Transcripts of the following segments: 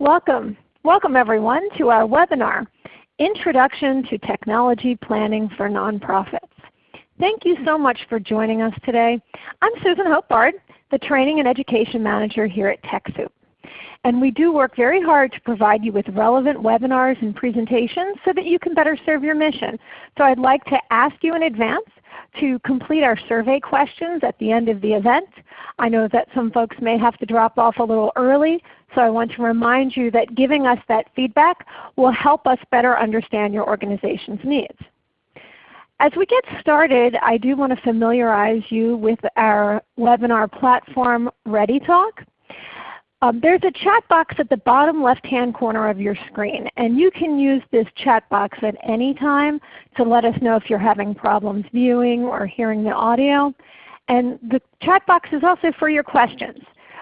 Welcome. Welcome everyone to our webinar, Introduction to Technology Planning for Nonprofits. Thank you so much for joining us today. I'm Susan Hope Bard, the Training and Education Manager here at TechSoup. And we do work very hard to provide you with relevant webinars and presentations so that you can better serve your mission. So I'd like to ask you in advance to complete our survey questions at the end of the event. I know that some folks may have to drop off a little early, so I want to remind you that giving us that feedback will help us better understand your organization's needs. As we get started, I do want to familiarize you with our webinar platform ReadyTalk. Um, there's a chat box at the bottom left-hand corner of your screen, and you can use this chat box at any time to let us know if you're having problems viewing or hearing the audio. And the chat box is also for your questions.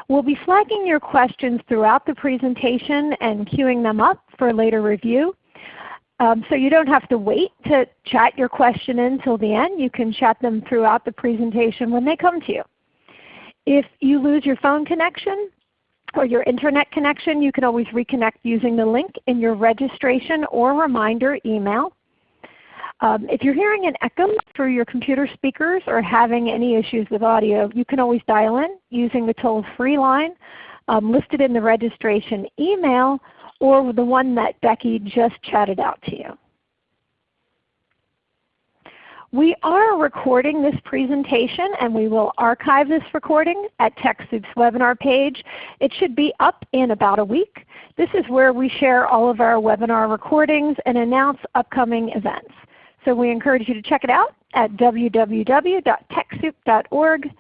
We'll be flagging your questions throughout the presentation and queuing them up for later review. Um, so you don't have to wait to chat your question in until the end. You can chat them throughout the presentation when they come to you. If you lose your phone connection or your Internet connection, you can always reconnect using the link in your registration or reminder email. Um, if you're hearing an echo through your computer speakers or having any issues with audio, you can always dial in using the toll-free line um, listed in the registration email or the one that Becky just chatted out to you. We are recording this presentation and we will archive this recording at TechSoup's webinar page. It should be up in about a week. This is where we share all of our webinar recordings and announce upcoming events. So we encourage you to check it out at www.techsoup.org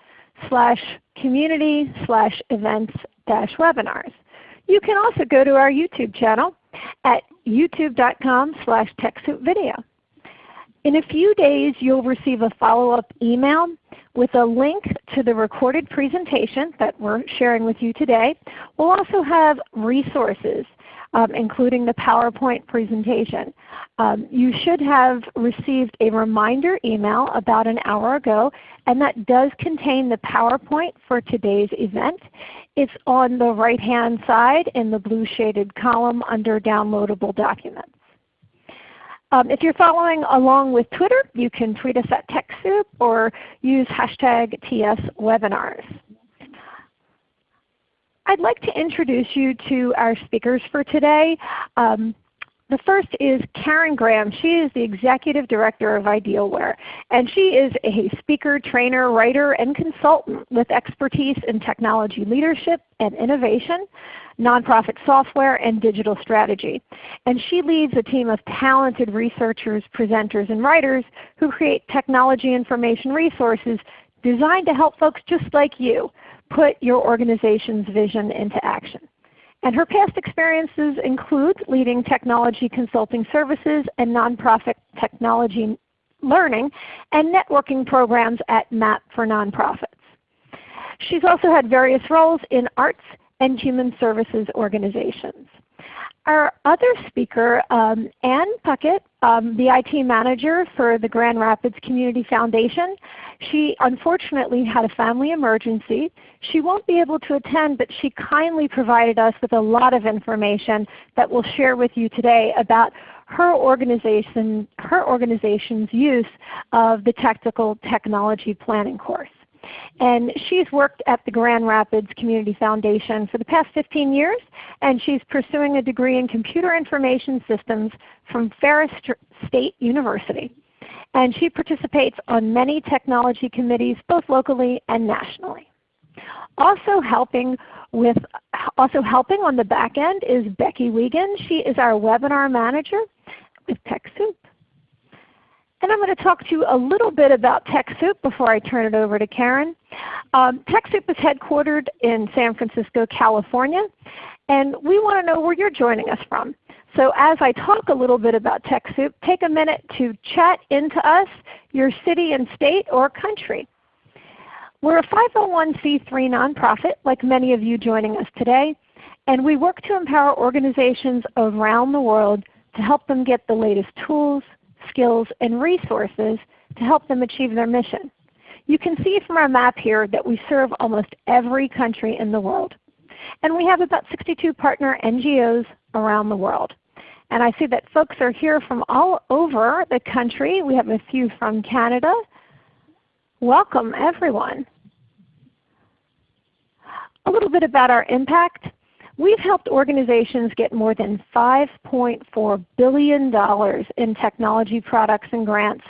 slash community slash events dash webinars. You can also go to our YouTube channel at youtube.com slash TechSoupVideo. In a few days you'll receive a follow-up email with a link to the recorded presentation that we're sharing with you today. We'll also have resources um, including the PowerPoint presentation. Um, you should have received a reminder email about an hour ago, and that does contain the PowerPoint for today's event. It's on the right-hand side in the blue shaded column under Downloadable Documents. Um, if you're following along with Twitter, you can tweet us at TechSoup or use hashtag TSWebinars. I'd like to introduce you to our speakers for today. Um, the first is Karen Graham. She is the Executive Director of Idealware. And she is a speaker, trainer, writer, and consultant with expertise in technology leadership and innovation, nonprofit software, and digital strategy. And she leads a team of talented researchers, presenters, and writers who create technology information resources designed to help folks just like you put your organization's vision into action. And her past experiences include leading technology consulting services and nonprofit technology learning and networking programs at MAP for Nonprofits. She's also had various roles in arts and human services organizations. Our other speaker, um, Ann Puckett, um, the IT manager for the Grand Rapids Community Foundation, she unfortunately had a family emergency. She won't be able to attend, but she kindly provided us with a lot of information that we'll share with you today about her organization, her organization's use of the Technical Technology Planning course. And she's worked at the Grand Rapids Community Foundation for the past 15 years, and she's pursuing a degree in Computer Information Systems from Ferris State University. And she participates on many technology committees both locally and nationally. Also helping with also helping on the back end is Becky Wiegand. She is our webinar manager with TechSoup. And I'm going to talk to you a little bit about TechSoup before I turn it over to Karen. Um, TechSoup is headquartered in San Francisco, California, and we want to know where you're joining us from. So as I talk a little bit about TechSoup, take a minute to chat into us, your city and state or country. We're a 501c3 nonprofit like many of you joining us today, and we work to empower organizations around the world to help them get the latest tools, skills, and resources to help them achieve their mission. You can see from our map here that we serve almost every country in the world. And we have about 62 partner NGOs around the world. And I see that folks are here from all over the country. We have a few from Canada. Welcome everyone. A little bit about our impact. We've helped organizations get more than $5.4 billion in technology products and grants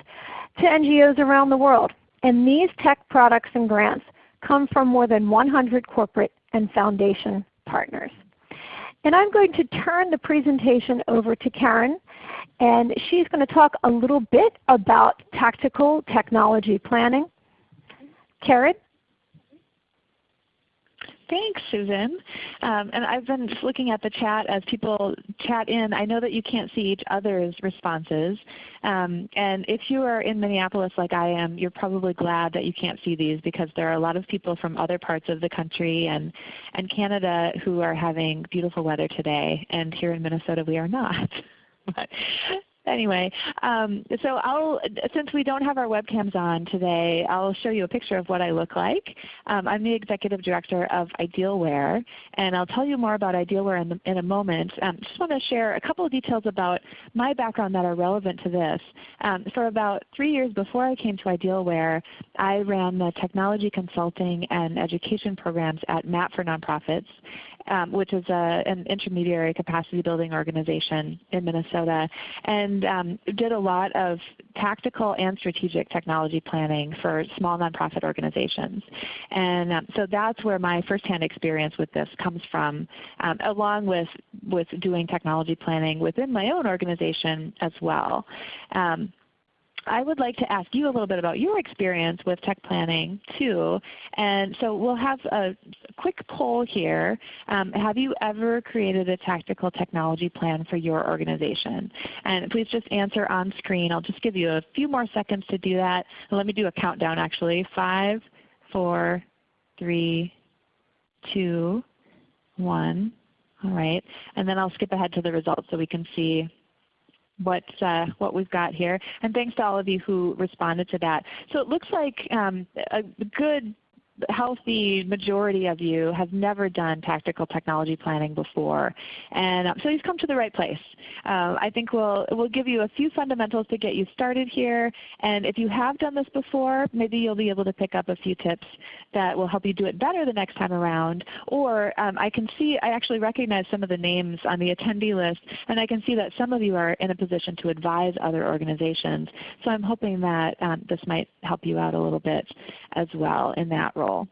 to NGOs around the world. And these tech products and grants come from more than 100 corporate and foundation partners. And I'm going to turn the presentation over to Karen and she's going to talk a little bit about tactical technology planning. Karen? Thanks, Susan. Um, and I've been looking at the chat as people chat in. I know that you can't see each other's responses. Um, and if you are in Minneapolis like I am, you're probably glad that you can't see these because there are a lot of people from other parts of the country and, and Canada who are having beautiful weather today. And here in Minnesota we are not. but anyway, um, so I'll, since we don't have our webcams on today, I'll show you a picture of what I look like. Um, I'm the Executive Director of Idealware, and I'll tell you more about Idealware in, the, in a moment. Um, just want to share a couple of details about my background that are relevant to this. Um, for about three years before I came to Idealware, I ran the technology consulting and education programs at MAP for Nonprofits um, which is a, an intermediary capacity building organization in Minnesota, and um, did a lot of tactical and strategic technology planning for small nonprofit organizations. And um, so that's where my firsthand experience with this comes from, um, along with, with doing technology planning within my own organization as well. Um, I would like to ask you a little bit about your experience with tech planning too. And so we'll have a quick poll here. Um, have you ever created a tactical technology plan for your organization? And please just answer on screen. I'll just give you a few more seconds to do that. Let me do a countdown actually. Five, four, three, two, one. All right. And then I'll skip ahead to the results so we can see what uh, what we've got here. And thanks to all of you who responded to that. So it looks like um, a good healthy majority of you have never done tactical technology planning before. And um, so you've come to the right place. Um, I think we'll, we'll give you a few fundamentals to get you started here. And if you have done this before, maybe you'll be able to pick up a few tips that will help you do it better the next time around. Or um, I can see, I actually recognize some of the names on the attendee list, and I can see that some of you are in a position to advise other organizations. So I'm hoping that um, this might help you out a little bit as well in that role control.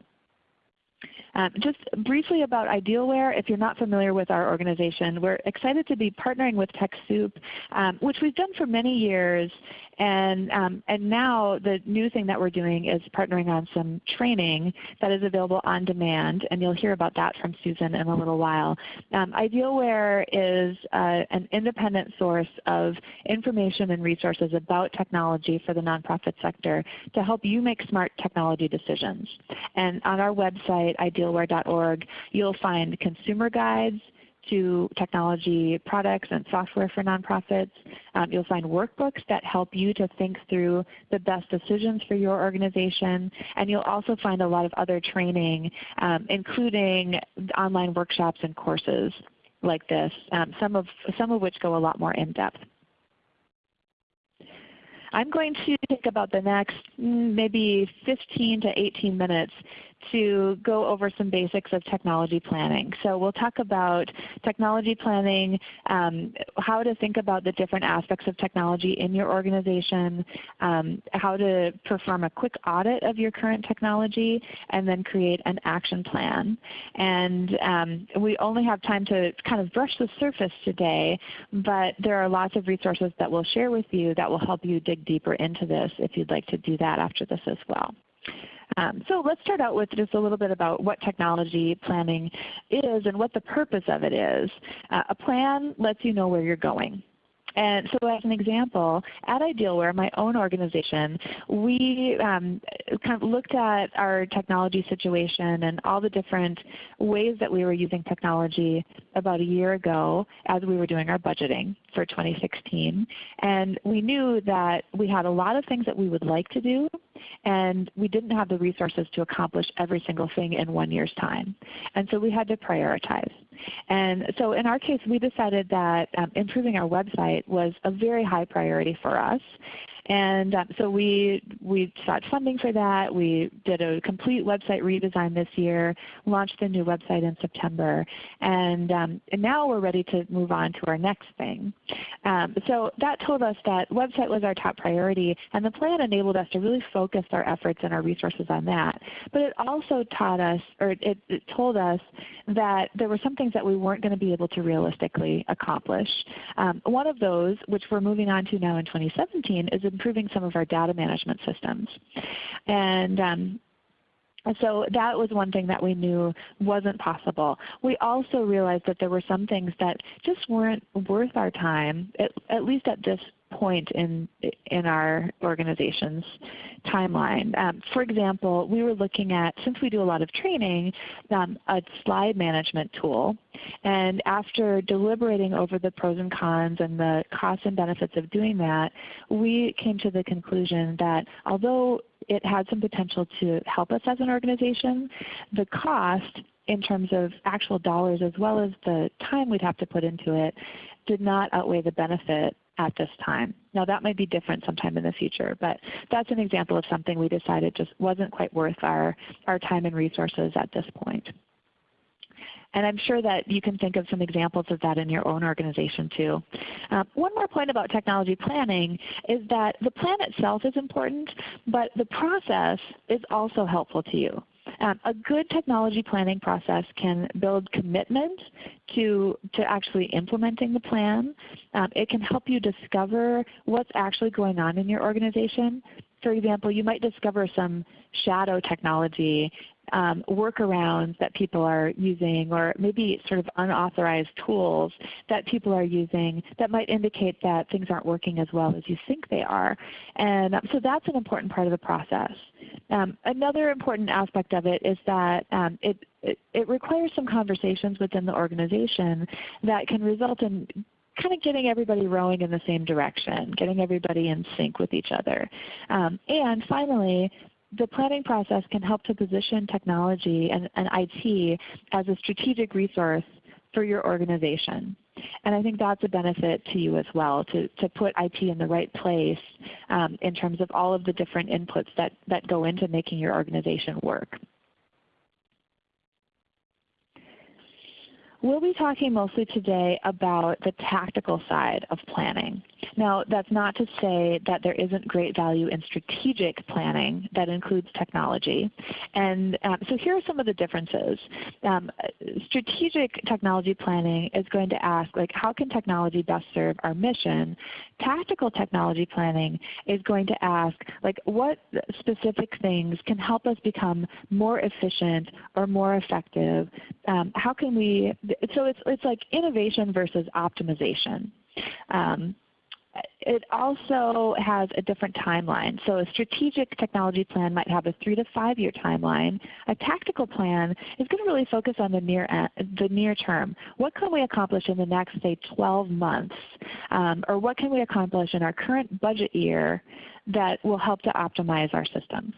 Um, just briefly about Idealware, if you're not familiar with our organization, we're excited to be partnering with TechSoup, um, which we've done for many years and, um, and now the new thing that we're doing is partnering on some training that is available on demand, and you'll hear about that from Susan in a little while. Um, Idealware is uh, an independent source of information and resources about technology for the nonprofit sector to help you make smart technology decisions. And on our website, idealware.org, you'll find consumer guides, to technology products and software for nonprofits. Um, you'll find workbooks that help you to think through the best decisions for your organization. And you'll also find a lot of other training, um, including online workshops and courses like this, um, some, of, some of which go a lot more in depth. I'm going to take about the next mm, maybe 15 to 18 minutes to go over some basics of technology planning. So we'll talk about technology planning, um, how to think about the different aspects of technology in your organization, um, how to perform a quick audit of your current technology, and then create an action plan. And um, we only have time to kind of brush the surface today, but there are lots of resources that we'll share with you that will help you dig deeper into this if you'd like to do that after this as well. Um, so let's start out with just a little bit about what technology planning is and what the purpose of it is. Uh, a plan lets you know where you're going. And so as an example, at Idealware, my own organization, we um, kind of looked at our technology situation and all the different ways that we were using technology about a year ago as we were doing our budgeting for 2016. And we knew that we had a lot of things that we would like to do and we didn't have the resources to accomplish every single thing in one year's time. And so we had to prioritize. And so in our case, we decided that um, improving our website was a very high priority for us. And um, so we, we sought funding for that. We did a complete website redesign this year, launched a new website in September, and, um, and now we're ready to move on to our next thing. Um, so that told us that website was our top priority, and the plan enabled us to really focus our efforts and our resources on that. But it also taught us, or it, it told us that there were some things that we weren't going to be able to realistically accomplish. Um, one of those, which we're moving on to now in 2017, is improving some of our data management systems. And um, so that was one thing that we knew wasn't possible. We also realized that there were some things that just weren't worth our time, at, at least at this point in, in our organization's timeline. Um, for example, we were looking at, since we do a lot of training, um, a slide management tool. And after deliberating over the pros and cons and the costs and benefits of doing that, we came to the conclusion that although it had some potential to help us as an organization, the cost in terms of actual dollars as well as the time we'd have to put into it did not outweigh the benefit at this time. Now that might be different sometime in the future, but that's an example of something we decided just wasn't quite worth our, our time and resources at this point. And I'm sure that you can think of some examples of that in your own organization too. Uh, one more point about technology planning is that the plan itself is important, but the process is also helpful to you. Um, a good technology planning process can build commitment to, to actually implementing the plan. Um, it can help you discover what's actually going on in your organization. For example, you might discover some shadow technology um, workarounds that people are using or maybe sort of unauthorized tools that people are using that might indicate that things aren't working as well as you think they are. And um, so that's an important part of the process. Um, another important aspect of it is that um, it, it, it requires some conversations within the organization that can result in kind of getting everybody rowing in the same direction, getting everybody in sync with each other. Um, and finally, the planning process can help to position technology and, and IT as a strategic resource for your organization. And I think that's a benefit to you as well, to, to put IT in the right place um, in terms of all of the different inputs that, that go into making your organization work. We'll be talking mostly today about the tactical side of planning. Now that's not to say that there isn't great value in strategic planning that includes technology. And um, so here are some of the differences. Um, strategic technology planning is going to ask like how can technology best serve our mission? Tactical technology planning is going to ask like what specific things can help us become more efficient or more effective? Um, how can we so it's, it's like innovation versus optimization. Um, it also has a different timeline. So a strategic technology plan might have a 3 to 5 year timeline. A tactical plan is going to really focus on the near, the near term. What can we accomplish in the next say 12 months? Um, or what can we accomplish in our current budget year that will help to optimize our systems?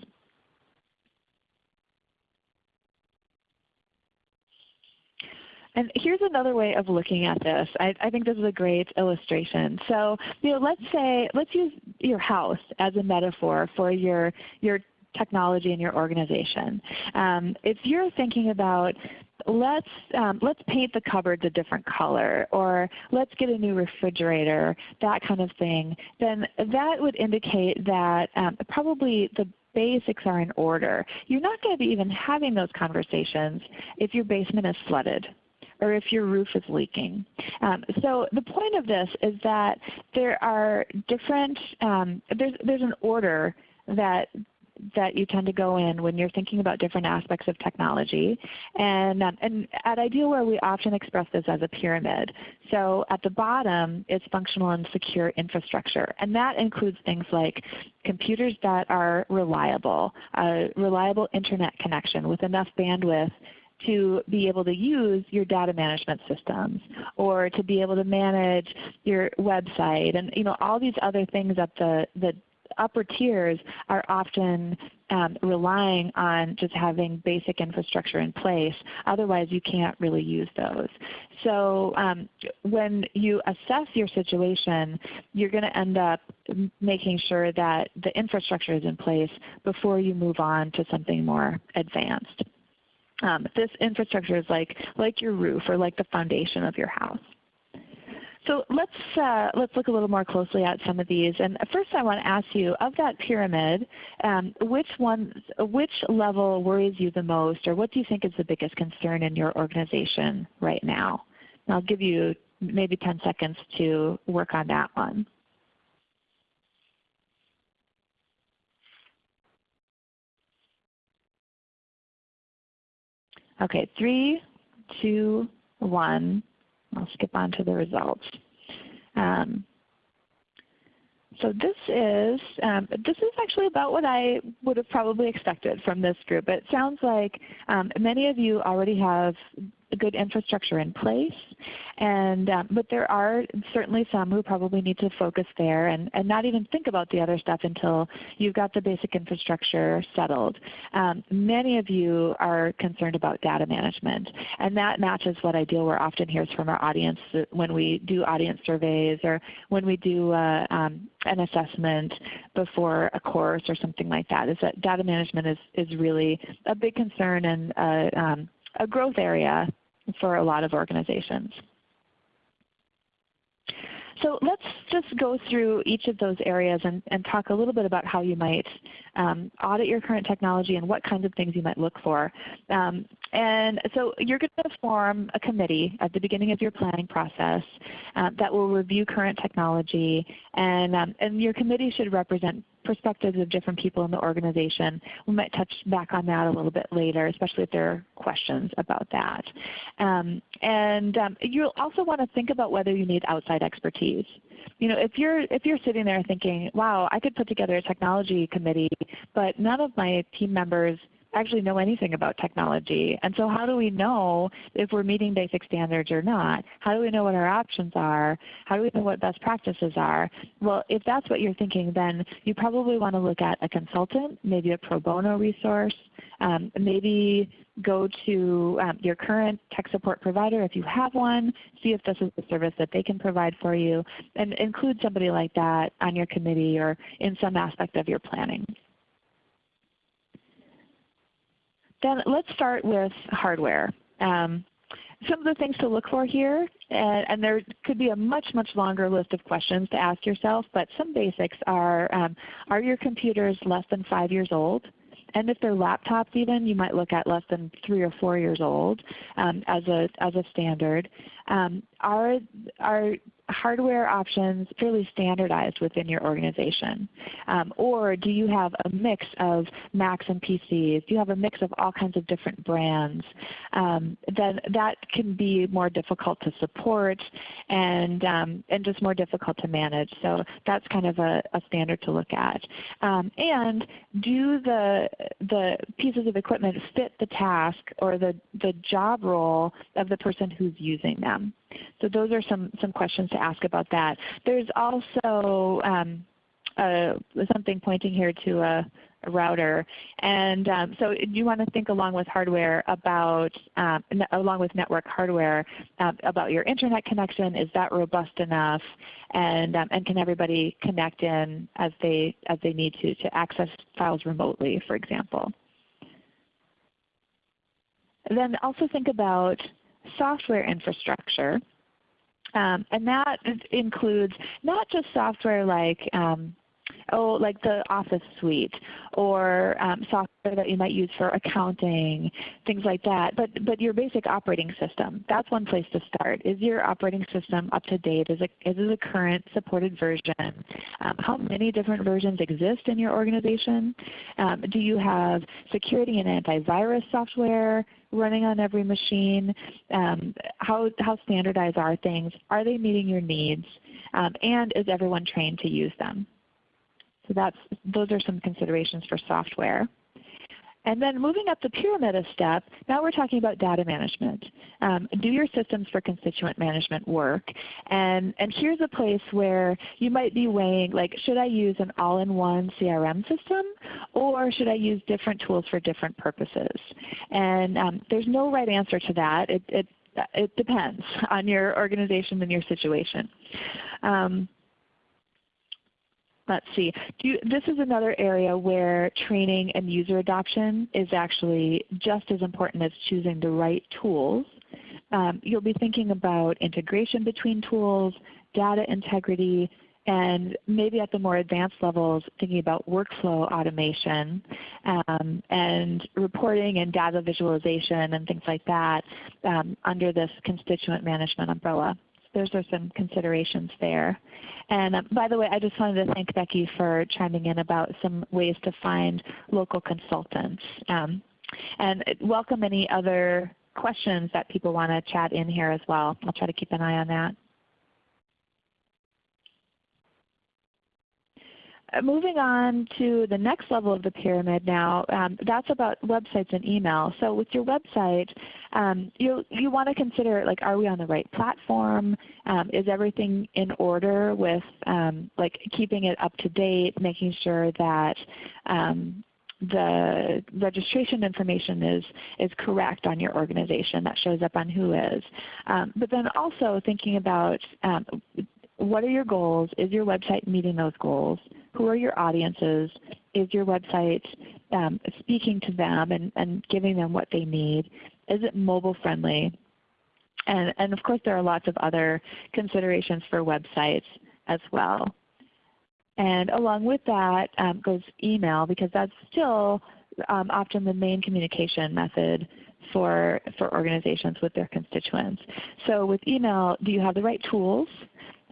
And here's another way of looking at this. I, I, think this is a great illustration. So you know, let's say, let's use your house as a metaphor for your, your technology in your organization. Um, if you're thinking about let's um, let's paint the cupboards a different color or let's get a new refrigerator, that kind of thing, then that would indicate that um, probably the basics are in order. You're not going to be even having those conversations if your basement is flooded or if your roof is leaking. Um, so the point of this is that there are different, um, there's, there's an order that that you tend to go in when you're thinking about different aspects of technology. And, um, and at Idealware we often express this as a pyramid. So at the bottom is functional and secure infrastructure. And that includes things like computers that are reliable, a reliable Internet connection with enough bandwidth to be able to use your data management systems or to be able to manage your website and you know all these other things at the, the upper tiers are often um, relying on just having basic infrastructure in place. Otherwise you can't really use those. So um, when you assess your situation, you're going to end up making sure that the infrastructure is in place before you move on to something more advanced. Um, this infrastructure is like, like your roof or like the foundation of your house. So let's, uh, let's look a little more closely at some of these. And first I want to ask you, of that pyramid, um, which, one, which level worries you the most or what do you think is the biggest concern in your organization right now? And I'll give you maybe 10 seconds to work on that one. Okay, three, two, one. I'll skip on to the results. Um, so this is, um, this is actually about what I would have probably expected from this group. It sounds like um, many of you already have good infrastructure in place. And, um, but there are certainly some who probably need to focus there and, and not even think about the other stuff until you've got the basic infrastructure settled. Um, many of you are concerned about data management and that matches what Idealware often hears from our audience when we do audience surveys or when we do uh, um, an assessment before a course or something like that is that data management is, is really a big concern and uh, um, a growth area for a lot of organizations. So let's just go through each of those areas and, and talk a little bit about how you might um, audit your current technology and what kinds of things you might look for. Um, and so you're going to form a committee at the beginning of your planning process uh, that will review current technology and, um, and your committee should represent perspectives of different people in the organization. We might touch back on that a little bit later, especially if there are questions about that. Um, and um, you'll also want to think about whether you need outside expertise. You know, if you're if you're sitting there thinking, "Wow, I could put together a technology committee, but none of my team members actually know anything about technology. And so how do we know if we're meeting basic standards or not? How do we know what our options are? How do we know what best practices are? Well, if that's what you're thinking, then you probably want to look at a consultant, maybe a pro bono resource, um, maybe go to um, your current tech support provider if you have one, see if this is a service that they can provide for you, and include somebody like that on your committee or in some aspect of your planning. Then let's start with hardware. Um, some of the things to look for here, and, and, there could be a much, much longer list of questions to ask yourself, but some basics are, um, are your computers less than 5 years old? And if they're laptops even, you might look at less than 3 or 4 years old um, as, a, as a standard. Um, are, are hardware options fairly standardized within your organization? Um, or do you have a mix of Macs and PCs? Do you have a mix of all kinds of different brands? Um, then that can be more difficult to support and, um, and just more difficult to manage. So that's kind of a, a standard to look at. Um, and do the, the pieces of equipment fit the task or the, the job role of the person who's using them? So those are some, some questions to ask about that. There's also um, uh, something pointing here to a, a router. And um, so you want to think along with hardware about, um, along with network hardware, um, about your Internet connection. Is that robust enough? And, um, and can everybody connect in as they, as they need to to access files remotely, for example? then also think about software infrastructure. Um, and that includes not just software like um, oh, like the Office suite or um, software that you might use for accounting, things like that, but, but your basic operating system. That's one place to start. Is your operating system up to date? Is it, is it a current supported version? Um, how many different versions exist in your organization? Um, do you have security and antivirus software running on every machine? Um, how, how standardized are things? Are they meeting your needs? Um, and is everyone trained to use them? So that's, those are some considerations for software. And then moving up the pyramid a step, now we're talking about data management. Um, do your systems for constituent management work? And, and here's a place where you might be weighing like should I use an all-in-one CRM system or should I use different tools for different purposes? And um, there's no right answer to that. It, it, it depends on your organization and your situation. Um, let's see. You, this is another area where training and user adoption is actually just as important as choosing the right tools. Um, you'll be thinking about integration between tools, data integrity, and maybe at the more advanced levels thinking about workflow automation um, and reporting and data visualization and things like that um, under this constituent management umbrella. Those are some considerations there. And um, by the way, I just wanted to thank Becky for chiming in about some ways to find local consultants. Um, and welcome any other questions that people want to chat in here as well. I'll try to keep an eye on that. Moving on to the next level of the pyramid now, um, that's about websites and email. So with your website, um, you, you want to consider like are we on the right platform? Um, is everything in order with um, like keeping it up to date, making sure that um, the registration information is, is correct on your organization that shows up on WHOIS. Um, but then also thinking about um, what are your goals? Is your website meeting those goals? Who are your audiences? Is your website um, speaking to them and, and giving them what they need? Is it mobile friendly? And, and of course there are lots of other considerations for websites as well. And along with that um, goes email because that's still um, often the main communication method for, for organizations with their constituents. So with email, do you have the right tools?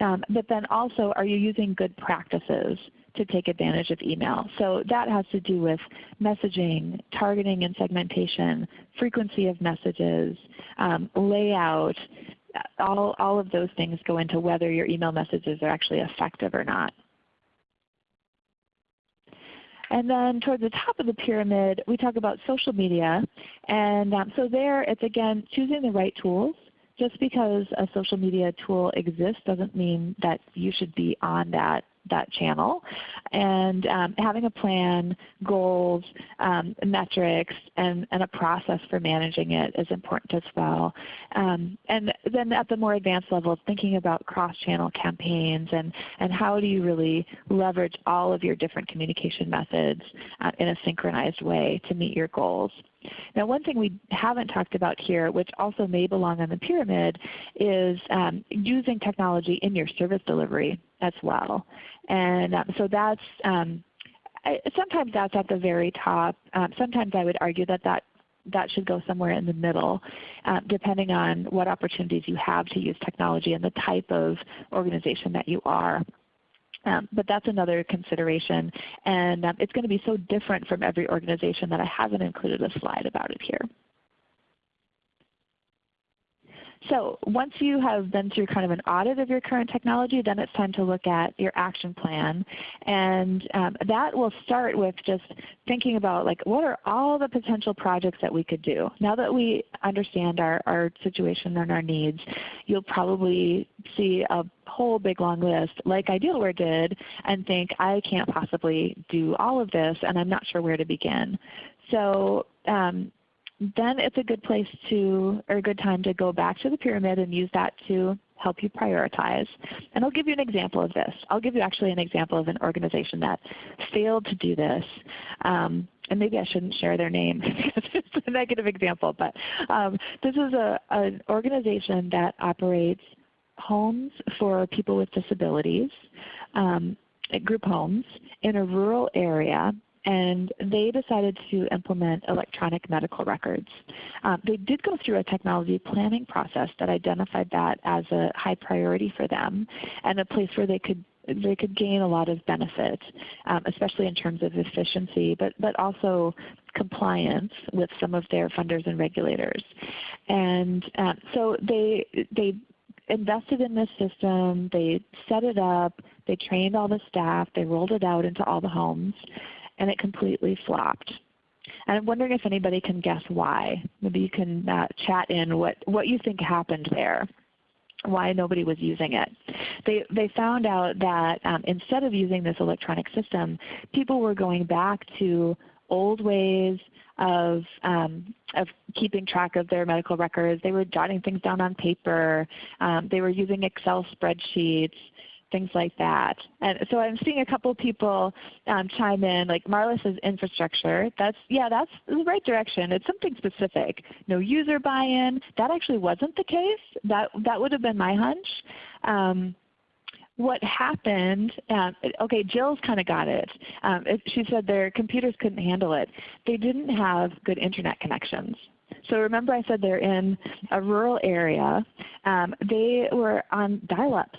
Um, but then also, are you using good practices to take advantage of email? So that has to do with messaging, targeting and segmentation, frequency of messages, um, layout. All, all of those things go into whether your email messages are actually effective or not. And then towards the top of the pyramid, we talk about social media. And um, so there, it's again choosing the right tools just because a social media tool exists doesn't mean that you should be on that that channel. And um, having a plan, goals, um, metrics, and, and, a process for managing it is important as well. Um, and then at the more advanced level, thinking about cross-channel campaigns and, and how do you really leverage all of your different communication methods uh, in a synchronized way to meet your goals. Now one thing we haven't talked about here, which also may belong on the pyramid, is um, using technology in your service delivery as well. And um, so that's um, I, sometimes that's at the very top. Um, sometimes I would argue that that that should go somewhere in the middle, uh, depending on what opportunities you have to use technology and the type of organization that you are. Um, but that's another consideration. And um, it's going to be so different from every organization that I haven't included a slide about it here. So once you have been through kind of an audit of your current technology, then it's time to look at your action plan. And um, that will start with just thinking about like what are all the potential projects that we could do. Now that we understand our, our situation and our needs, you'll probably see a whole big long list like Idealware did and think I can't possibly do all of this and I'm not sure where to begin. So um, then it's a good place to, or a good time to go back to the pyramid and use that to help you prioritize. And I'll give you an example of this. I'll give you actually an example of an organization that failed to do this. Um, and maybe I shouldn't share their name because it's a negative example, but um, this is a, an organization that operates homes for people with disabilities, um, group homes in a rural area and they decided to implement electronic medical records. Um, they did go through a technology planning process that identified that as a high priority for them and a place where they could they could gain a lot of benefit, um, especially in terms of efficiency, but, but also compliance with some of their funders and regulators. And um, so they, they invested in this system, they set it up, they trained all the staff, they rolled it out into all the homes and it completely flopped. And I'm wondering if anybody can guess why. Maybe you can uh, chat in what, what you think happened there why nobody was using it. They, they found out that um, instead of using this electronic system, people were going back to old ways of, um, of keeping track of their medical records. They were jotting things down on paper. Um, they were using Excel spreadsheets things like that. And so I'm seeing a couple people um, chime in, like Marla says infrastructure. That's yeah, that's the right direction. It's something specific. No user buy-in. That actually wasn't the case. That that would have been my hunch. Um, what happened, um, okay, Jill's kind of got it. Um, it. She said their computers couldn't handle it. They didn't have good Internet connections. So remember I said they're in a rural area. Um, they were on dial-ups.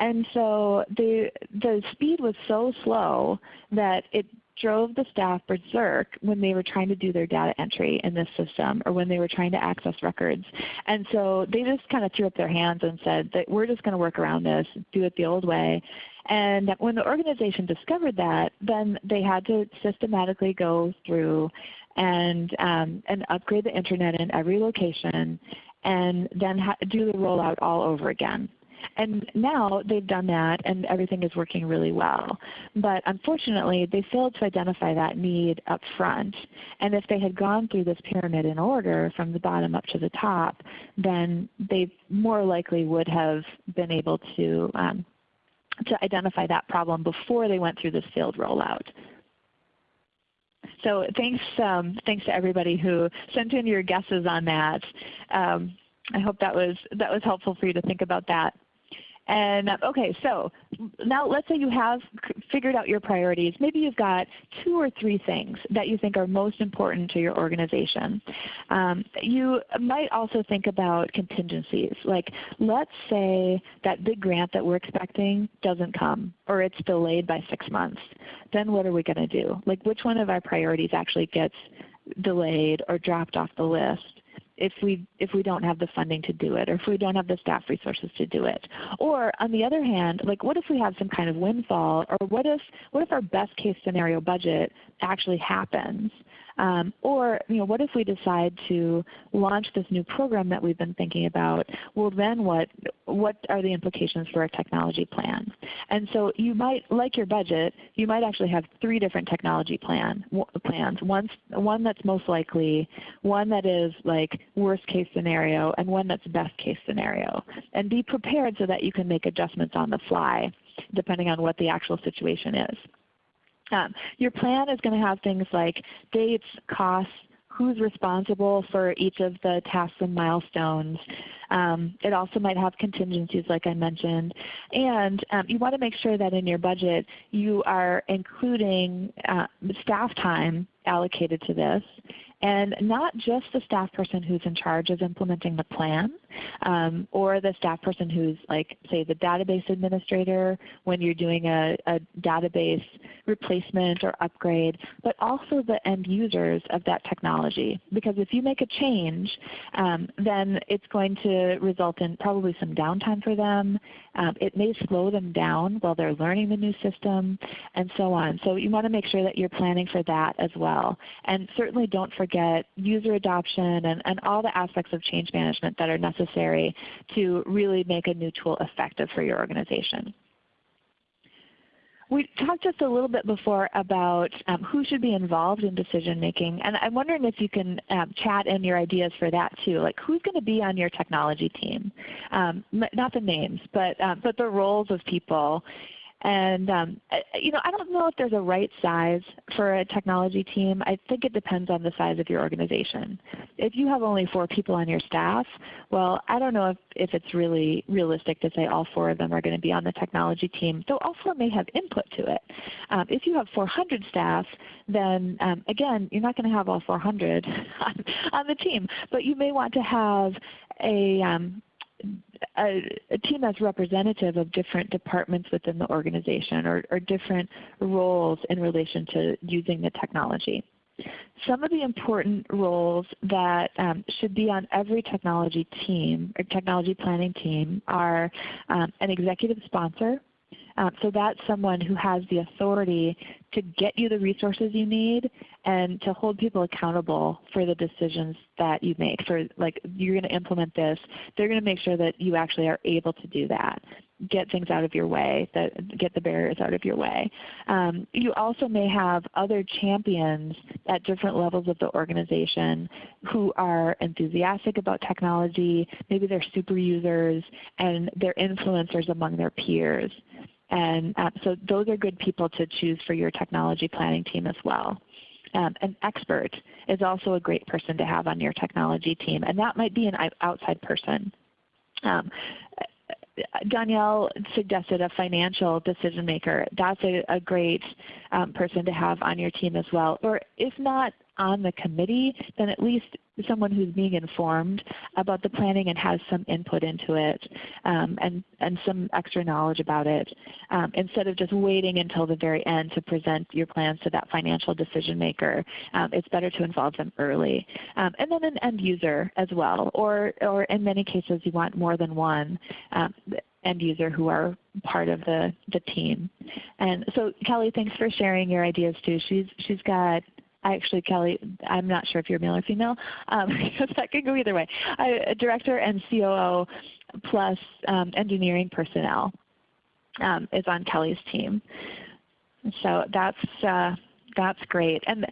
And so the, the speed was so slow that it drove the staff berserk when they were trying to do their data entry in this system or when they were trying to access records. And so they just kind of threw up their hands and said that we're just going to work around this, do it the old way. And when the organization discovered that, then they had to systematically go through and, um, and upgrade the Internet in every location and then do the rollout all over again. And now they've done that and everything is working really well. But unfortunately, they failed to identify that need up front. And if they had gone through this pyramid in order from the bottom up to the top, then they more likely would have been able to, um, to identify that problem before they went through this failed rollout. So thanks, um, thanks to everybody who sent in your guesses on that. Um, I hope that was, that was helpful for you to think about that. And okay, so now let's say you have figured out your priorities. Maybe you've got two or three things that you think are most important to your organization. Um, you might also think about contingencies. Like let's say that big grant that we're expecting doesn't come or it's delayed by six months. Then what are we going to do? Like which one of our priorities actually gets delayed or dropped off the list? If we, if we don't have the funding to do it or if we don't have the staff resources to do it. Or on the other hand, like what if we have some kind of windfall or what if, what if our best case scenario budget actually happens? Um, or you know, what if we decide to launch this new program that we've been thinking about? Well then what, what are the implications for our technology plan? And so you might, like your budget, you might actually have three different technology plan, plans. One, one that's most likely, one that is like worst case scenario, and one that's best case scenario. And be prepared so that you can make adjustments on the fly depending on what the actual situation is. Um, your plan is going to have things like dates, costs, who's responsible for each of the tasks and milestones. Um, it also might have contingencies like I mentioned. And um, you want to make sure that in your budget you are including uh, staff time allocated to this and not just the staff person who's in charge of implementing the plan um, or the staff person who's like say the database administrator when you're doing a, a database replacement or upgrade, but also the end users of that technology. Because if you make a change, um, then it's going to result in probably some downtime for them. Um, it may slow them down while they're learning the new system and so on. So you want to make sure that you're planning for that as well. And certainly don't forget user adoption and, and all the aspects of change management that are necessary to really make a new tool effective for your organization. We talked just a little bit before about um, who should be involved in decision making, and I'm wondering if you can um, chat in your ideas for that too. Like who's going to be on your technology team? Um, not the names, but um, but the roles of people, and um, you know, I don't know if there's a right size for a technology team. I think it depends on the size of your organization. If you have only four people on your staff, well, I don't know if, if it's really realistic to say all four of them are going to be on the technology team, though all four may have input to it. Um, if you have 400 staff, then um, again, you're not going to have all 400 on, on, the team, but you may want to have a, um, a, a, team that's representative of different departments within the organization or, or different roles in relation to using the technology. Some of the important roles that um, should be on every technology team or technology planning team are um, an executive sponsor, Um, so that's someone who has the authority to get you the resources you need and to hold people accountable for the decisions that you make. For like you're going to implement this, they're going to make sure that you actually are able to do that get things out of your way, that get the barriers out of your way. Um, you also may have other champions at different levels of the organization who are enthusiastic about technology. Maybe they're super users and they're influencers among their peers. And uh, so those are good people to choose for your technology planning team as well. Um, an expert is also a great person to have on your technology team, and that might be an outside person. Um, Danielle suggested a financial decision maker. That's a, a great um, person to have on your team as well. Or if not on the committee, then at least someone who's being informed about the planning and has some input into it um, and, and some extra knowledge about it um, instead of just waiting until the very end to present your plans to that financial decision maker. Um, it's better to involve them early. Um, and then an end user as well or, or in many cases you want more than one um, end user who are part of the, the team. And so Kelly, thanks for sharing your ideas too. She's, she's got actually Kelly, I'm not sure if you're male or female, um, that can go either way. I, director and COO plus um, engineering personnel um, is on Kelly's team. So that's uh, that's great. And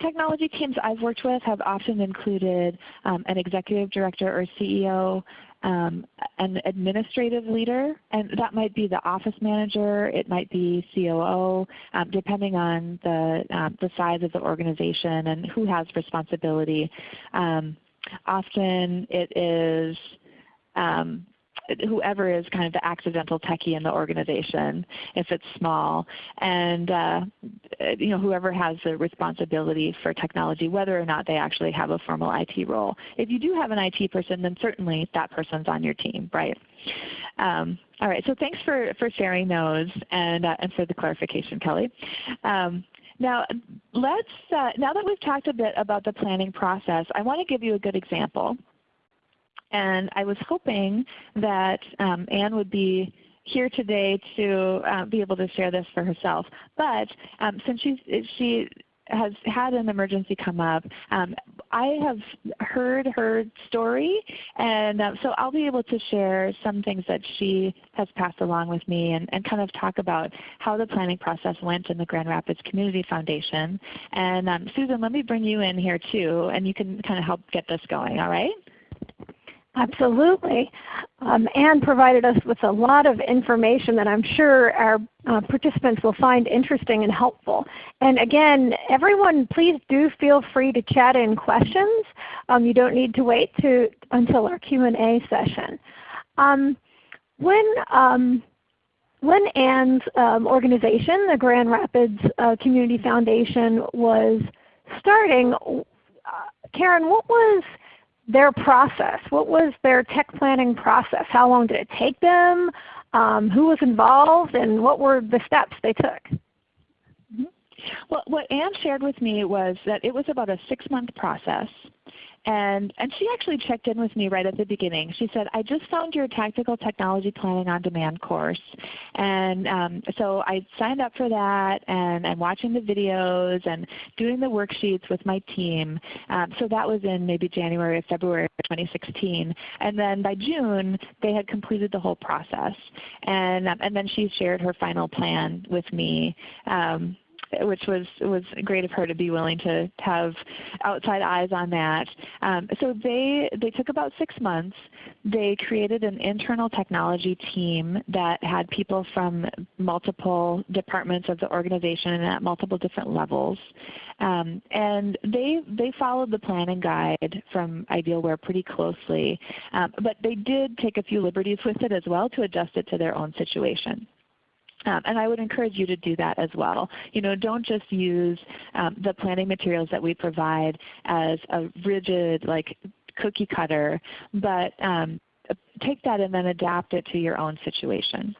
technology teams I've worked with have often included um, an executive director or CEO um, an administrative leader, and that might be the office manager, it might be COO, um, depending on the, um, the size of the organization and who has responsibility. Um, often it is um, whoever is kind of the accidental techie in the organization if it's small, and uh, you know whoever has the responsibility for technology, whether or not they actually have a formal IT role. If you do have an IT person, then certainly that person's on your team, right? Um, all right, so thanks for, for sharing those and, uh, and for the clarification, Kelly. Um, now, let's, uh, now that we've talked a bit about the planning process, I want to give you a good example. And I was hoping that um, Anne would be here today to uh, be able to share this for herself. But um, since she's, she has had an emergency come up, um, I have heard her story, and uh, so I'll be able to share some things that she has passed along with me and, and kind of talk about how the planning process went in the Grand Rapids Community Foundation. And um, Susan, let me bring you in here too, and you can kind of help get this going, all right? Absolutely. Um, Anne provided us with a lot of information that I'm sure our uh, participants will find interesting and helpful. And again, everyone please do feel free to chat in questions. Um, you don't need to wait to, until our Q&A session. Um, when, um, when Anne's um, organization, the Grand Rapids uh, Community Foundation, was starting, uh, Karen, what was their process. What was their tech planning process? How long did it take them? Um, who was involved and what were the steps they took? Mm-hmm. Well, what Anne shared with me was that it was about a six-month process. And, and she actually checked in with me right at the beginning. She said, I just found your Tactical Technology Planning on Demand course. And um, so I signed up for that and I'm watching the videos and doing the worksheets with my team. Um, so that was in maybe January or February of 2016. And then by June, they had completed the whole process. And, um, and then she shared her final plan with me um, which was was great of her to be willing to have outside eyes on that. Um, so they they took about six months. They created an internal technology team that had people from multiple departments of the organization and at multiple different levels. Um, and they they followed the planning guide from Idealware pretty closely, um, but they did take a few liberties with it as well to adjust it to their own situation. Um, and I would encourage you to do that as well. You know, don't just use um, the planning materials that we provide as a rigid like cookie cutter, but um, take that and then adapt it to your own situation.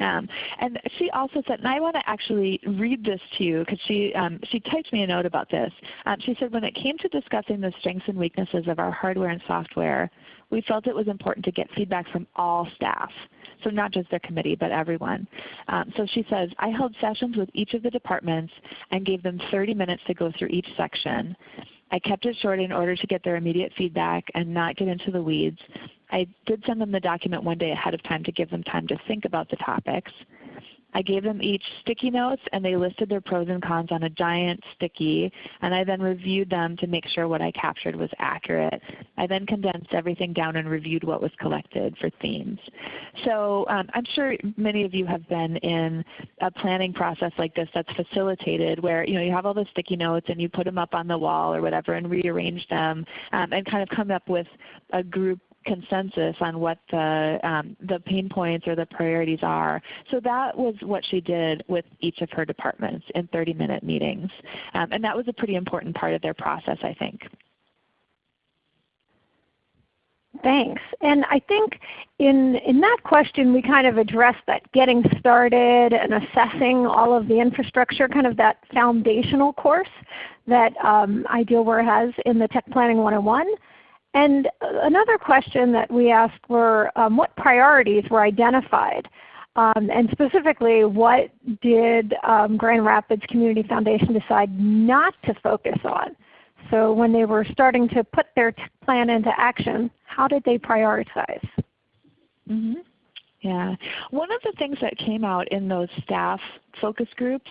Um, and she also said, and I want to actually read this to you because she, um, she typed me a note about this. Um, she said, when it came to discussing the strengths and weaknesses of our hardware and software, we felt it was important to get feedback from all staff. So not just their committee, but everyone. Um, so she says, I held sessions with each of the departments and gave them 30 minutes to go through each section. I kept it short in order to get their immediate feedback and not get into the weeds. I did send them the document one day ahead of time to give them time to think about the topics. I gave them each sticky notes and they listed their pros and cons on a giant sticky and I then reviewed them to make sure what I captured was accurate. I then condensed everything down and reviewed what was collected for themes. So um, I'm sure many of you have been in a planning process like this that's facilitated where you, know, you have all the sticky notes and you put them up on the wall or whatever and rearrange them um, and kind of come up with a group consensus on what the, um, the pain points or the priorities are. So that was what she did with each of her departments in 30 minute meetings. Um, and that was a pretty important part of their process I think. Thanks. And I think in, in that question we kind of addressed that getting started and assessing all of the infrastructure, kind of that foundational course that um, Idealware has in the Tech Planning 101. And another question that we asked were um, what priorities were identified? Um, and specifically, what did um, Grand Rapids Community Foundation decide not to focus on? So when they were starting to put their plan into action, how did they prioritize? Mm -hmm. Yeah. One of the things that came out in those staff focus groups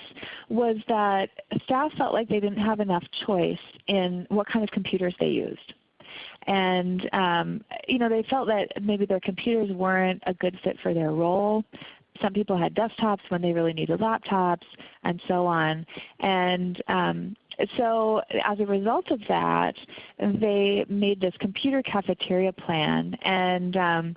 was that staff felt like they didn't have enough choice in what kind of computers they used and um, you know they felt that maybe their computers weren't a good fit for their role. Some people had desktops when they really needed laptops, and so on. And um, so as a result of that, they made this computer cafeteria plan, and um,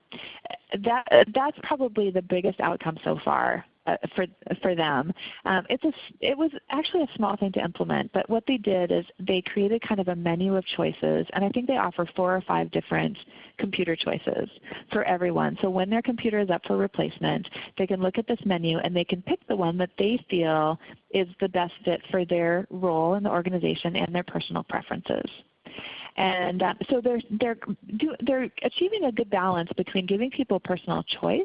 that that's probably the biggest outcome so far uh, for for them. Um, it's a it was actually a small thing to implement, but what they did is they created kind of a menu of choices, and I think they offer four or five different computer choices for everyone. So when their computer is up for replacement, they can look at this menu and they can pick the one that they feel is the best fit for their role in the organization and their personal preferences. And um, so they're, they're, do, they're achieving a good balance between giving people personal choice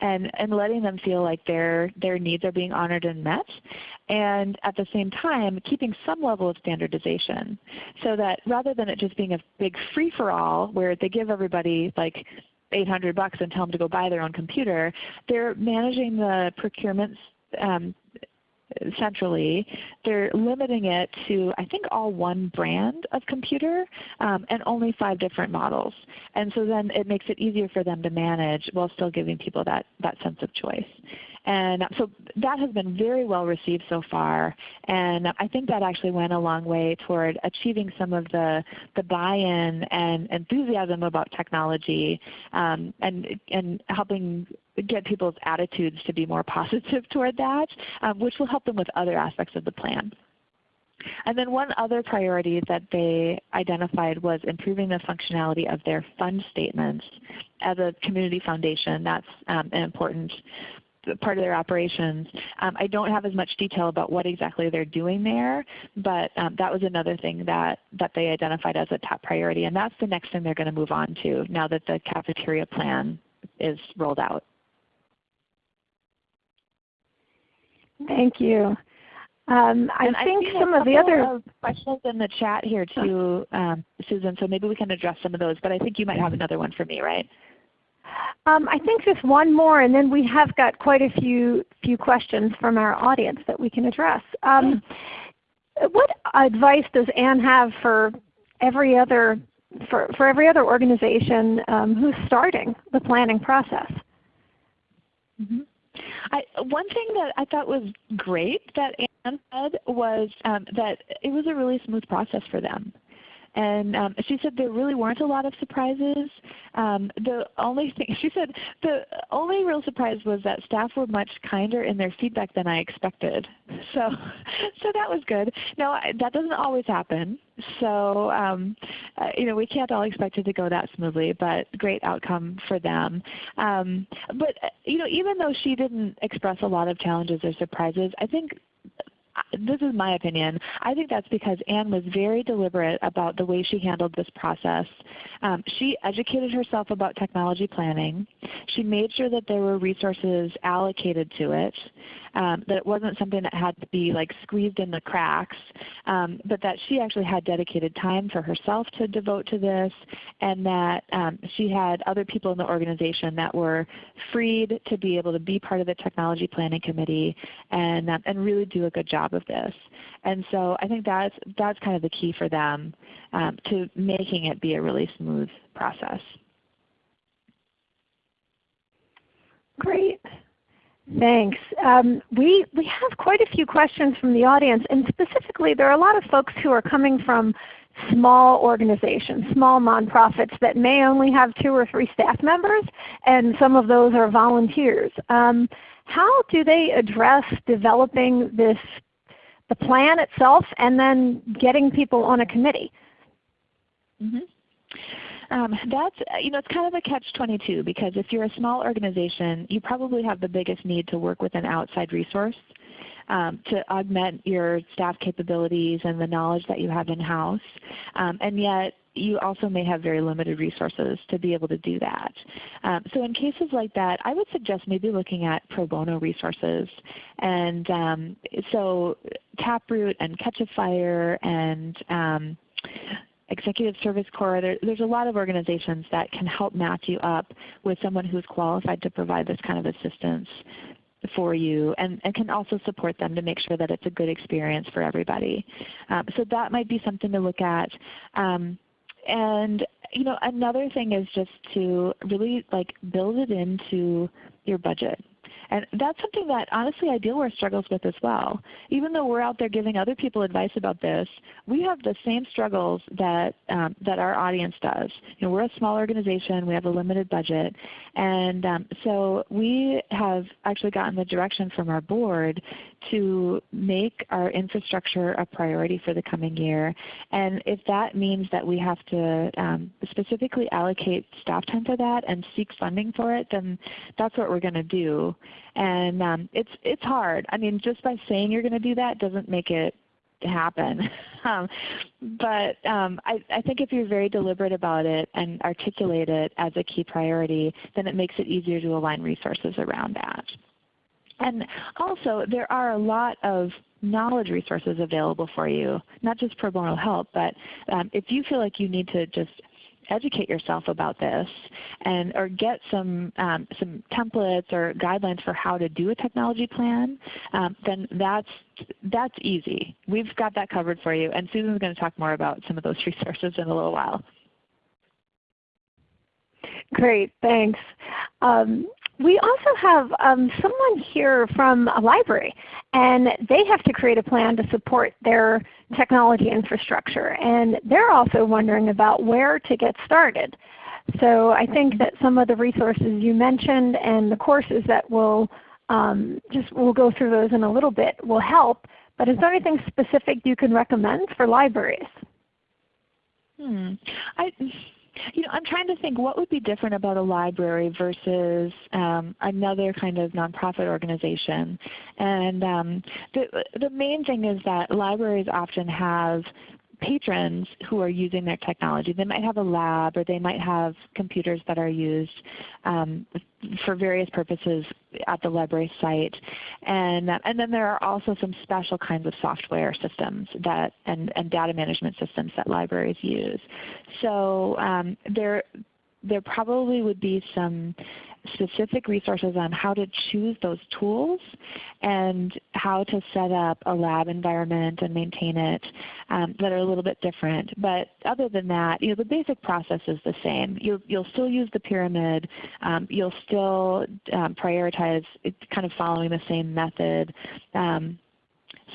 and, and letting them feel like their, their needs are being honored and met, and at the same time keeping some level of standardization so that rather than it just being a big free-for-all where they give everybody like 800 bucks and tell them to go buy their own computer, they're managing the procurement um, centrally. They're limiting it to I think all one brand of computer um, and only five different models. And so then it makes it easier for them to manage while still giving people that, that sense of choice. And so that has been very well received so far. And I think that actually went a long way toward achieving some of the, the buy-in and enthusiasm about technology um, and, and helping get people's attitudes to be more positive toward that, um, which will help them with other aspects of the plan. And then one other priority that they identified was improving the functionality of their fund statements. As a community foundation, that's um, an important part of their operations. Um, I don't have as much detail about what exactly they're doing there, but um, that was another thing that, that they identified as a top priority. And that's the next thing they're going to move on to now that the cafeteria plan is rolled out. Thank you. Um, I think some of the other of questions in the chat here too, um, Susan. So maybe we can address some of those. But I think you might have another one for me, right? Um, I think just one more, and then we have got quite a few few questions from our audience that we can address. Um, what advice does Anne have for every other for, for every other organization um, who's starting the planning process? Mm -hmm. I, one thing that I thought was great that Anne said was um, that it was a really smooth process for them. And um, she said there really weren't a lot of surprises. Um, the only thing she said the only real surprise was that staff were much kinder in their feedback than I expected. So, so that was good. Now that doesn't always happen. So um, uh, you know we can't all expect it to go that smoothly, but great outcome for them. Um, but you know even though she didn't express a lot of challenges or surprises, I think this is my opinion. I think that's because Anne was very deliberate about the way she handled this process. Um, she educated herself about technology planning. She made sure that there were resources allocated to it, um, that it wasn't something that had to be like squeezed in the cracks, um, but that she actually had dedicated time for herself to devote to this, and that um, she had other people in the organization that were freed to be able to be part of the technology planning committee and, um, and really do a good job of this. And so I think that's, that's kind of the key for them um, to making it be a really smooth process. Great. Thanks. Um, we, we have quite a few questions from the audience, and specifically there are a lot of folks who are coming from small organizations, small nonprofits that may only have two or three staff members, and some of those are volunteers. Um, how do they address developing this, the plan itself and then getting people on a committee? Mm -hmm. Um, that's you know it's kind of a catch-22 because if you're a small organization, you probably have the biggest need to work with an outside resource um, to augment your staff capabilities and the knowledge that you have in-house. Um, and yet you also may have very limited resources to be able to do that. Um, so in cases like that, I would suggest maybe looking at pro bono resources. And um, so Taproot and Catch a Fire and um, Executive Service Corps, there, there's a lot of organizations that can help match you up with someone who is qualified to provide this kind of assistance for you and, and can also support them to make sure that it's a good experience for everybody. Um, so that might be something to look at. Um, and you know, another thing is just to really like build it into your budget. And that's something that honestly Idealware struggles with as well. Even though we're out there giving other people advice about this, we have the same struggles that, um, that our audience does. You know, we're a small organization, we have a limited budget, and um, so we have actually gotten the direction from our board to make our infrastructure a priority for the coming year. And if that means that we have to um, specifically allocate staff time for that and seek funding for it, then that's what we're going to do. And um, it's, it's hard. I mean, just by saying you're going to do that doesn't make it happen. um, but um, I, I, think if you're very deliberate about it and articulate it as a key priority, then it makes it easier to align resources around that. And also there are a lot of knowledge resources available for you, not just pro bono help, but um, if you feel like you need to just educate yourself about this and or get some um, some templates or guidelines for how to do a technology plan, um, then that's that's easy. We've got that covered for you, and Susan's going to talk more about some of those resources in a little while. Great, thanks. Um, we also have um, someone here from a library, and they have to create a plan to support their technology infrastructure. And they're also wondering about where to get started. So I think that some of the resources you mentioned and the courses that will um, just we'll go through those in a little bit will help. But is there anything specific you can recommend for libraries? Hmm. I, you know, I'm trying to think what would be different about a library versus um, another kind of nonprofit organization. And um, the, the main thing is that libraries often have patrons who are using their technology. They might have a lab or they might have computers that are used um, for various purposes at the library site. And, and then there are also some special kinds of software systems that, and, and data management systems that libraries use. So um, there, there probably would be some specific resources on how to choose those tools and how to set up a lab environment and maintain it um, that are a little bit different. But other than that, you know, the basic process is the same. You'll, you'll still use the pyramid. Um, you'll still um, prioritize kind of following the same method. Um,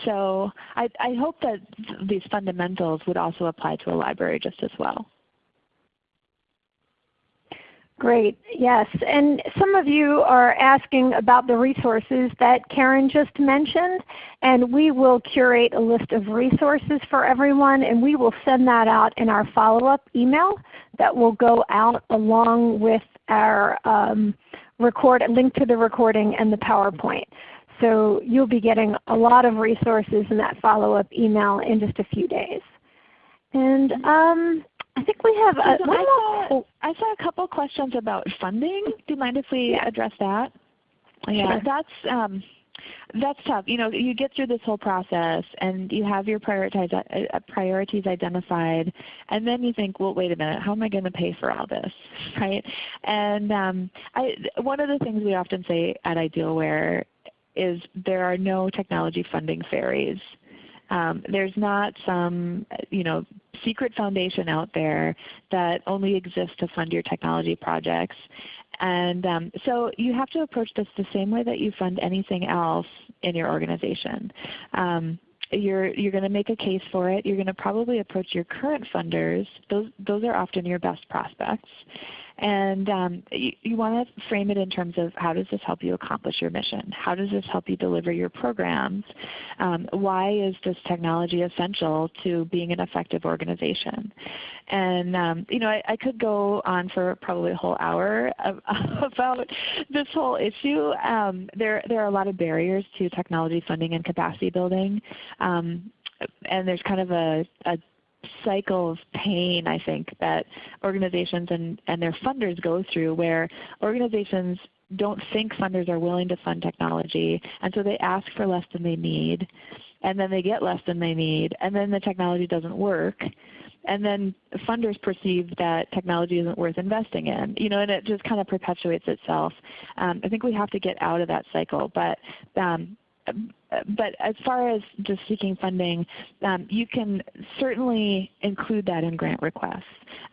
so I, I hope that these fundamentals would also apply to a library just as well. Great, yes. And some of you are asking about the resources that Karen just mentioned, and we will curate a list of resources for everyone, and we will send that out in our follow-up email that will go out along with our um, record, link to the recording and the PowerPoint. So you'll be getting a lot of resources in that follow-up email in just a few days. And um, I think we have a, Susan, I, saw, I saw a couple questions about funding. Do you mind if we yeah. address that? Yeah, sure. that's um, that's tough. You know, you get through this whole process and you have your prioritize, uh, priorities identified, and then you think, well, wait a minute, how am I going to pay for all this, right? And um, I, one of the things we often say at Idealware is there are no technology funding fairies. Um, there's not some you know, secret foundation out there that only exists to fund your technology projects. And um, so you have to approach this the same way that you fund anything else in your organization. Um, you're, you're going to make a case for it. You're going to probably approach your current funders. Those, those are often your best prospects. And um, you, you want to frame it in terms of how does this help you accomplish your mission? How does this help you deliver your programs? Um, why is this technology essential to being an effective organization? And um, you know, I, I, could go on for probably a whole hour about this whole issue. Um, there, there are a lot of barriers to technology funding and capacity building. Um, and there's kind of a, a cycle of pain I think that organizations and, and their funders go through where organizations don't think funders are willing to fund technology and so they ask for less than they need and then they get less than they need and then the technology doesn't work and then funders perceive that technology isn't worth investing in. You know, and it just kind of perpetuates itself. Um, I think we have to get out of that cycle. But um, but as far as just seeking funding, um, you can certainly include that in grant requests.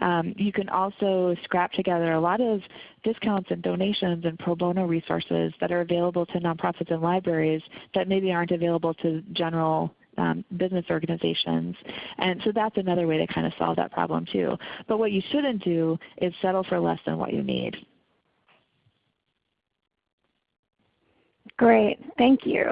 Um, you can also scrap together a lot of discounts and donations and pro bono resources that are available to nonprofits and libraries that maybe aren't available to general um, business organizations. And so that's another way to kind of solve that problem too. But what you shouldn't do is settle for less than what you need. Great. Thank you.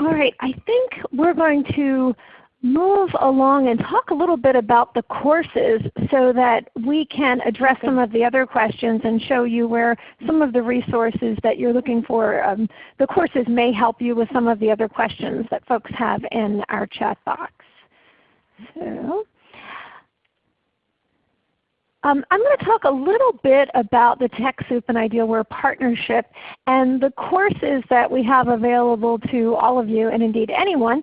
All right. I think we're going to move along and talk a little bit about the courses so that we can address some of the other questions and show you where some of the resources that you're looking for, um, the courses may help you with some of the other questions that folks have in our chat box. So um, I'm going to talk a little bit about the TechSoup and Idealware partnership and the courses that we have available to all of you and indeed anyone.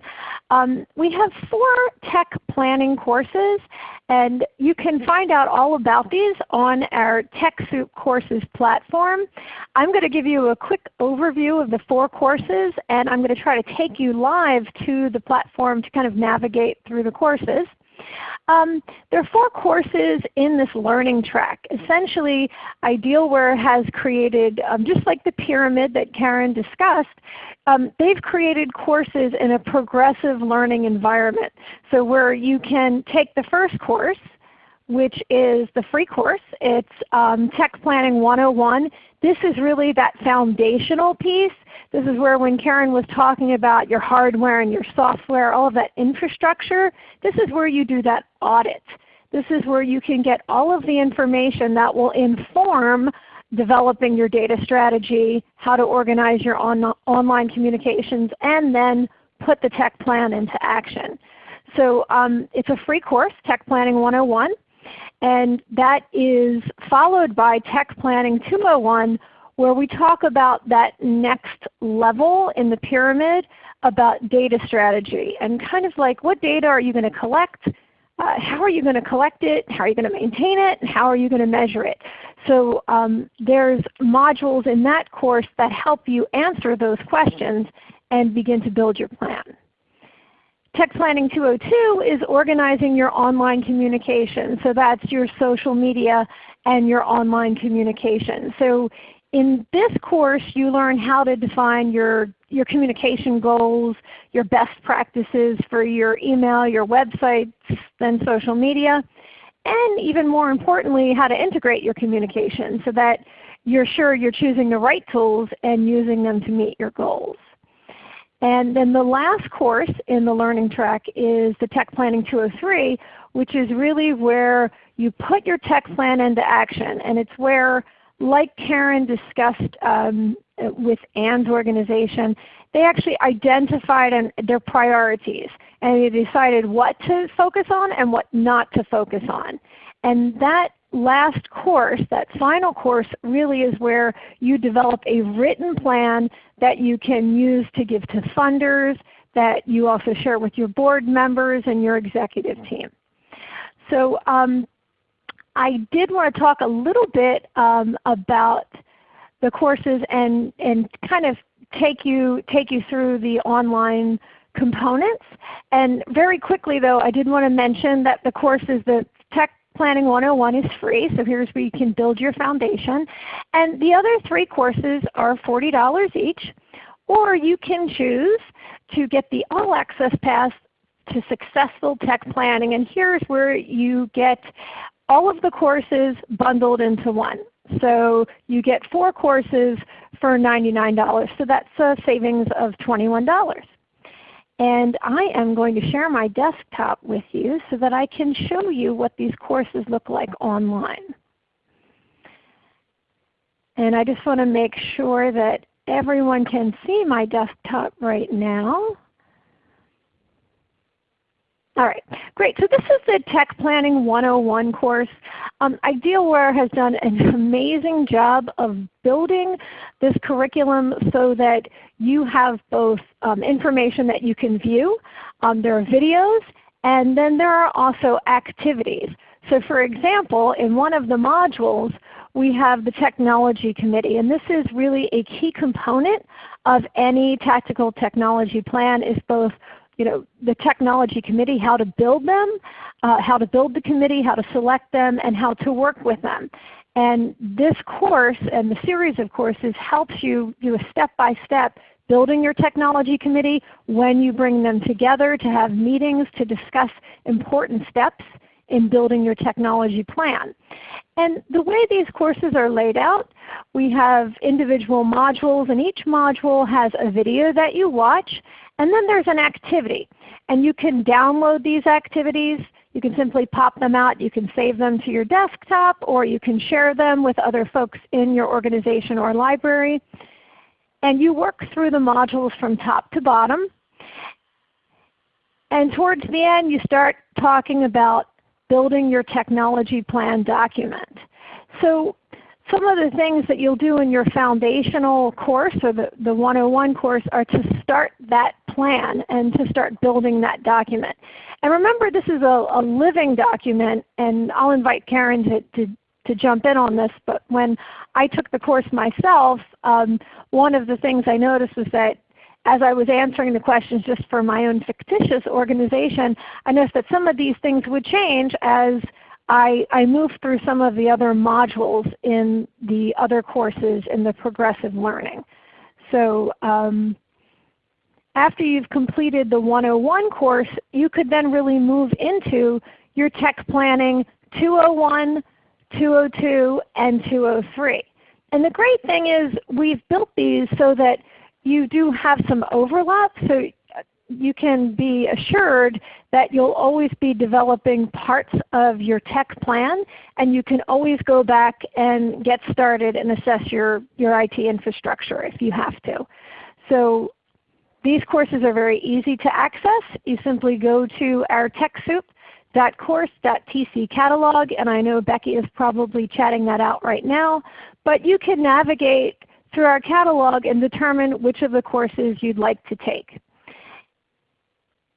Um, we have four tech planning courses and you can find out all about these on our TechSoup courses platform. I'm going to give you a quick overview of the four courses and I'm going to try to take you live to the platform to kind of navigate through the courses. Um, there are four courses in this learning track. Essentially, Idealware has created, um, just like the pyramid that Karen discussed, um, they've created courses in a progressive learning environment. So where you can take the first course, which is the free course. It's um, Tech Planning 101. This is really that foundational piece this is where when Karen was talking about your hardware and your software, all of that infrastructure, this is where you do that audit. This is where you can get all of the information that will inform developing your data strategy, how to organize your on online communications, and then put the tech plan into action. So um, it's a free course, Tech Planning 101, and that is followed by Tech Planning 201 where we talk about that next level in the pyramid about data strategy and kind of like what data are you going to collect, uh, how are you going to collect it, how are you going to maintain it, and how are you going to measure it. So um, there's modules in that course that help you answer those questions and begin to build your plan. Tech Planning 202 is organizing your online communication. So that's your social media and your online communication. So in this course you learn how to define your, your communication goals, your best practices for your email, your websites, then social media, and even more importantly how to integrate your communication so that you're sure you're choosing the right tools and using them to meet your goals. And then the last course in the learning track is the Tech Planning 203, which is really where you put your tech plan into action. And it's where like Karen discussed um, with Anne's organization, they actually identified an, their priorities and they decided what to focus on and what not to focus on. And that last course, that final course, really is where you develop a written plan that you can use to give to funders, that you also share with your board members and your executive team. So um, I did want to talk a little bit um, about the courses and, and kind of take you, take you through the online components. And very quickly though, I did want to mention that the courses, the Tech Planning 101 is free, so here's where you can build your foundation. And the other three courses are $40 each, or you can choose to get the All Access Pass to Successful Tech Planning. And here's where you get all of the courses bundled into one. So you get four courses for $99. So that's a savings of $21. And I am going to share my desktop with you so that I can show you what these courses look like online. And I just want to make sure that everyone can see my desktop right now. All right, great. So this is the Tech Planning 101 course. Um, Idealware has done an amazing job of building this curriculum so that you have both um, information that you can view, um, there are videos, and then there are also activities. So for example, in one of the modules, we have the Technology Committee, and this is really a key component of any tactical technology plan is both you know, the technology committee, how to build them, uh, how to build the committee, how to select them, and how to work with them. And this course and the series of courses helps you do a step-by-step -step building your technology committee when you bring them together to have meetings to discuss important steps in building your technology plan. And the way these courses are laid out, we have individual modules and each module has a video that you watch and then there's an activity. And you can download these activities. You can simply pop them out. You can save them to your desktop or you can share them with other folks in your organization or library. And you work through the modules from top to bottom. And towards the end you start talking about building your technology plan document. So some of the things that you'll do in your foundational course or the, the 101 course are to start that plan and to start building that document. And remember this is a, a living document and I'll invite Karen to, to, to jump in on this, but when I took the course myself, um, one of the things I noticed was that as I was answering the questions just for my own fictitious organization, I noticed that some of these things would change as I, I moved through some of the other modules in the other courses in the progressive learning. So um, after you've completed the 101 course, you could then really move into your tech planning 201, 202, and 203. And the great thing is we've built these so that you do have some overlap. So you can be assured that you'll always be developing parts of your tech plan and you can always go back and get started and assess your, your IT infrastructure if you have to. So these courses are very easy to access. You simply go to our TechSoup.course.tc catalog and I know Becky is probably chatting that out right now. But you can navigate through our catalog and determine which of the courses you'd like to take.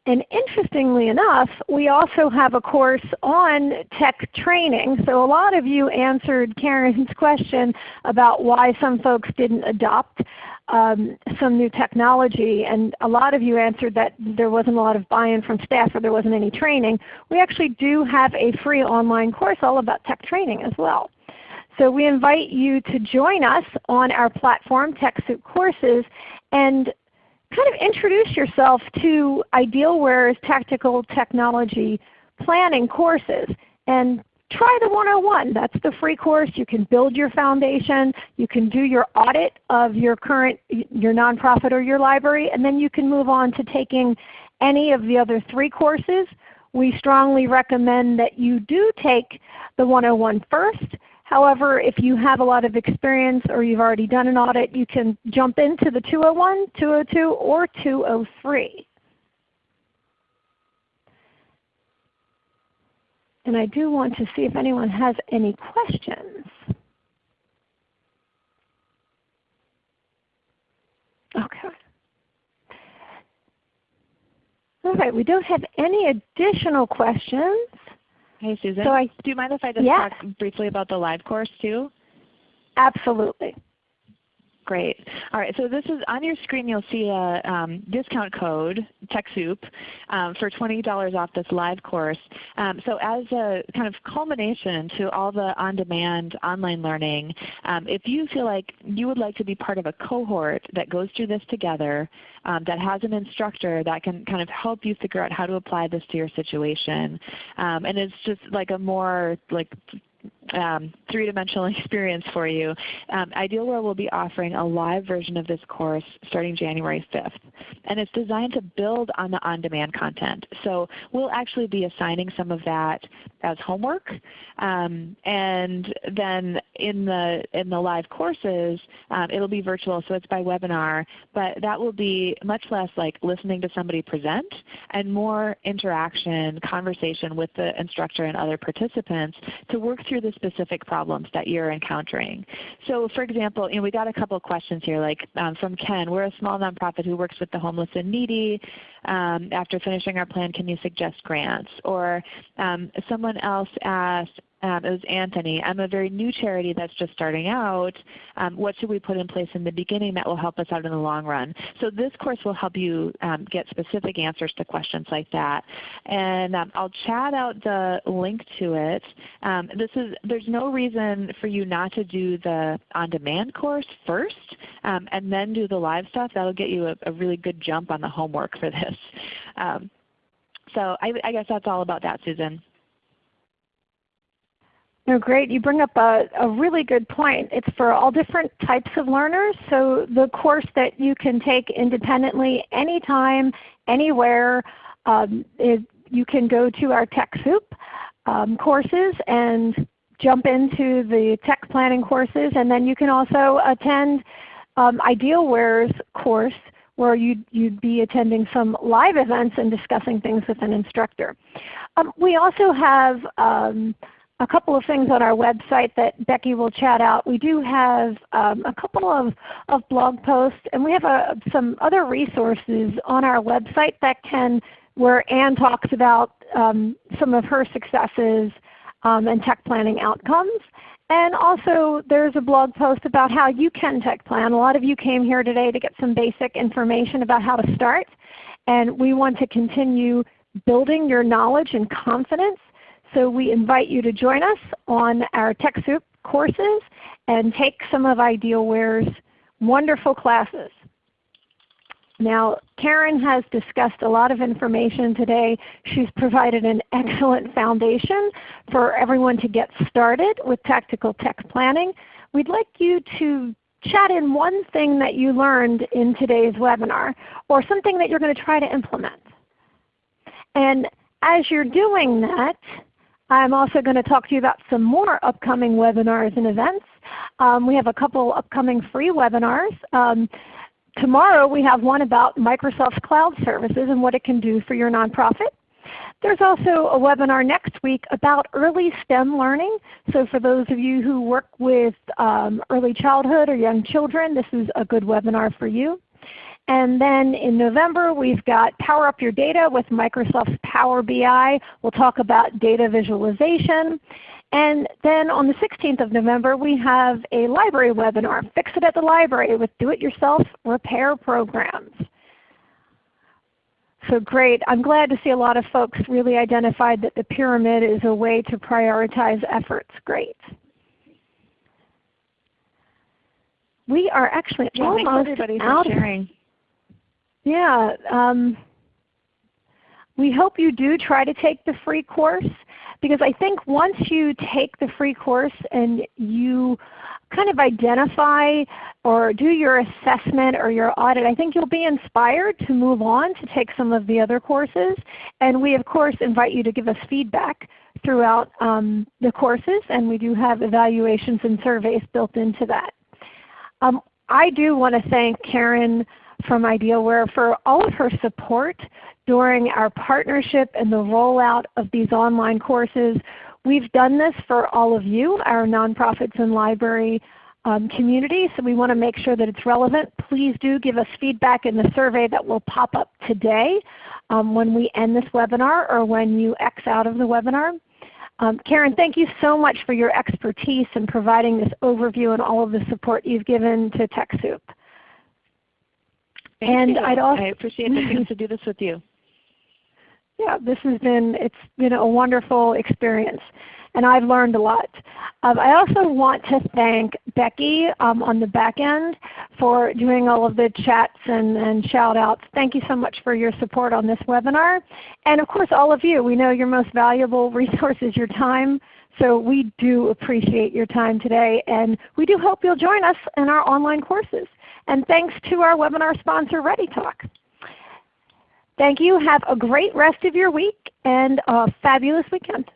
And interestingly enough, we also have a course on tech training. So a lot of you answered Karen's question about why some folks didn't adopt um, some new technology. And a lot of you answered that there wasn't a lot of buy-in from staff or there wasn't any training. We actually do have a free online course all about tech training as well. So we invite you to join us on our platform, TechSoup Courses, and kind of introduce yourself to Idealware's tactical technology planning courses and try the 101. That's the free course. You can build your foundation. You can do your audit of your current your nonprofit or your library, and then you can move on to taking any of the other three courses. We strongly recommend that you do take the 101 first, However, if you have a lot of experience or you've already done an audit, you can jump into the 201, 202, or 203. And I do want to see if anyone has any questions. Okay. All right, we don't have any additional questions. Hey Susan, so I, do you mind if I just yes. talk briefly about the live course too? Absolutely. Great. All right, so this is on your screen you'll see a um, discount code, TechSoup, um, for $20 off this live course. Um, so as a kind of culmination to all the on-demand online learning, um, if you feel like you would like to be part of a cohort that goes through this together, um, that has an instructor that can kind of help you figure out how to apply this to your situation, um, and it's just like a more like um, three-dimensional experience for you. Um, Idealware will be offering a live version of this course starting January 5th. And it's designed to build on the on-demand content. So we'll actually be assigning some of that as homework. Um, and then in the, in the live courses, um, it will be virtual, so it's by webinar. But that will be much less like listening to somebody present and more interaction, conversation with the instructor and other participants to work through the specific problems that you're encountering. So for example, you know, we got a couple of questions here like um, from Ken. We're a small nonprofit who works with the homeless and needy. Um, after finishing our plan, can you suggest grants? Or um, someone else asked, um, it was Anthony. I'm a very new charity that's just starting out. Um, what should we put in place in the beginning that will help us out in the long run? So this course will help you um, get specific answers to questions like that. And um, I'll chat out the link to it. Um, this is, there's no reason for you not to do the on-demand course first um, and then do the live stuff. That will get you a, a, really good jump on the homework for this. So I, I guess that's all about that, Susan. No, great. You bring up a, a really good point. It's for all different types of learners. So the course that you can take independently anytime, anywhere, um, is, you can go to our TechSoup um, courses and jump into the tech planning courses. And then you can also attend um, Idealware's course where you'd, you'd be attending some live events and discussing things with an instructor. Um, we also have um, a couple of things on our website that Becky will chat out. We do have um, a couple of, of blog posts and we have a, some other resources on our website that can, where Anne talks about um, some of her successes um, and tech planning outcomes. And also there's a blog post about how you can tech plan. A lot of you came here today to get some basic information about how to start. And we want to continue building your knowledge and confidence so we invite you to join us on our TechSoup courses and take some of Idealware's wonderful classes. Now Karen has discussed a lot of information today. She's provided an excellent foundation for everyone to get started with tactical tech planning. We'd like you to chat in one thing that you learned in today's webinar or something that you're going to try to implement. And as you're doing that, I'm also going to talk to you about some more upcoming webinars and events. Um, we have a couple upcoming free webinars. Um, tomorrow we have one about Microsoft's Cloud Services and what it can do for your nonprofit. There's also a webinar next week about early STEM learning. So for those of you who work with um, early childhood or young children, this is a good webinar for you. And then in November we've got Power Up Your Data with Microsoft's Power BI. We'll talk about data visualization. And then on the 16th of November we have a library webinar, Fix It at the Library with Do-It-Yourself Repair Programs. So great. I'm glad to see a lot of folks really identified that the pyramid is a way to prioritize efforts. Great. We are actually yeah, almost out. Sharing. Yeah. Um, we hope you do try to take the free course because I think once you take the free course and you kind of identify or do your assessment or your audit, I think you'll be inspired to move on to take some of the other courses. And we of course invite you to give us feedback throughout um, the courses and we do have evaluations and surveys built into that. Um, I do want to thank Karen from Idealware for all of her support during our partnership and the rollout of these online courses. We've done this for all of you, our nonprofits and library um, community, so we want to make sure that it's relevant. Please do give us feedback in the survey that will pop up today um, when we end this webinar or when you X out of the webinar. Um, Karen, thank you so much for your expertise in providing this overview and all of the support you've given to TechSoup. Thank and you. I'd also, I appreciate the chance to do this with you. Yeah, this has been it's been a wonderful experience, and I've learned a lot. Um, I also want to thank Becky um, on the back end for doing all of the chats and, and shout outs. Thank you so much for your support on this webinar. And of course all of you, we know your most valuable resource is your time. So we do appreciate your time today and we do hope you'll join us in our online courses. And thanks to our webinar sponsor ReadyTalk. Thank you. Have a great rest of your week and a fabulous weekend.